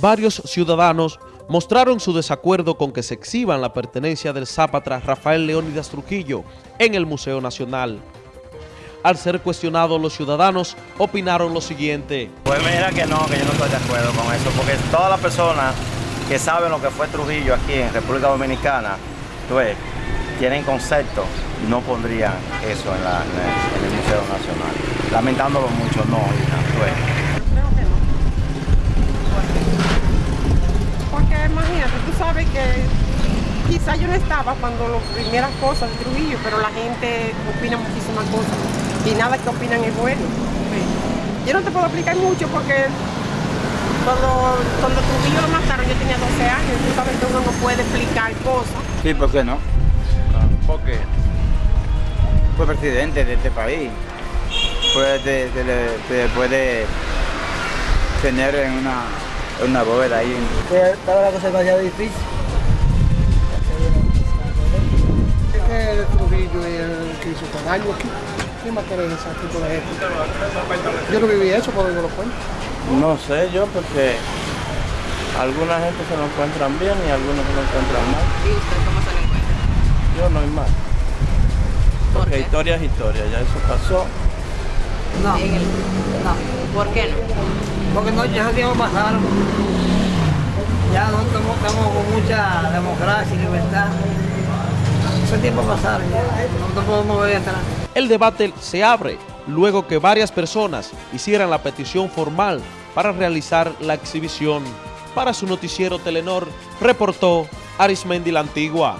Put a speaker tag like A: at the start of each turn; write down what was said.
A: varios ciudadanos mostraron su desacuerdo con que se exhiban la pertenencia del zápatra Rafael Leónidas Trujillo en el Museo Nacional. Al ser cuestionados los ciudadanos, opinaron lo siguiente.
B: Pues mira que no, que yo no estoy de acuerdo con eso, porque todas las personas que saben lo que fue Trujillo aquí en República Dominicana, pues, tienen concepto, no pondrían eso en, el, Museo Nacional. Lamentándolo mucho, no, hija,
C: que no. Porque imagínate, tú sabes que quizá yo no estaba cuando las primeras cosas de Trujillo, pero la gente opina muchísimas cosas y nada que opinan es bueno. Yo no te puedo explicar mucho porque cuando, cuando Trujillo lo mataron yo tenía 12 años, tú sabes que uno no puede explicar cosas.
D: Sí, ¿por qué no?
B: ¿Por qué?
D: Fue presidente de este país. Puede, puede tener en una, una bóveda ahí.
E: Estaba la cosa demasiado difícil.
F: Que Trujillo y el que hizo tan daño aquí. ¿Quién más quiere ese tipo de gente? Yo no viví eso, pero yo lo cuento.
G: No sé yo, porque alguna gente se lo encuentran bien y algunos se lo encuentran mal.
H: ¿Y usted cómo se lo encuentra?
G: Yo no hay mal. Porque historia es historia, ya eso pasó.
H: No. no. ¿Por qué no?
E: Porque no, ya tiempo pasaron. Ya no estamos, estamos con mucha democracia y libertad.
A: El debate se abre luego que varias personas hicieran la petición formal para realizar la exhibición. Para su noticiero Telenor, reportó Arismendi la Antigua.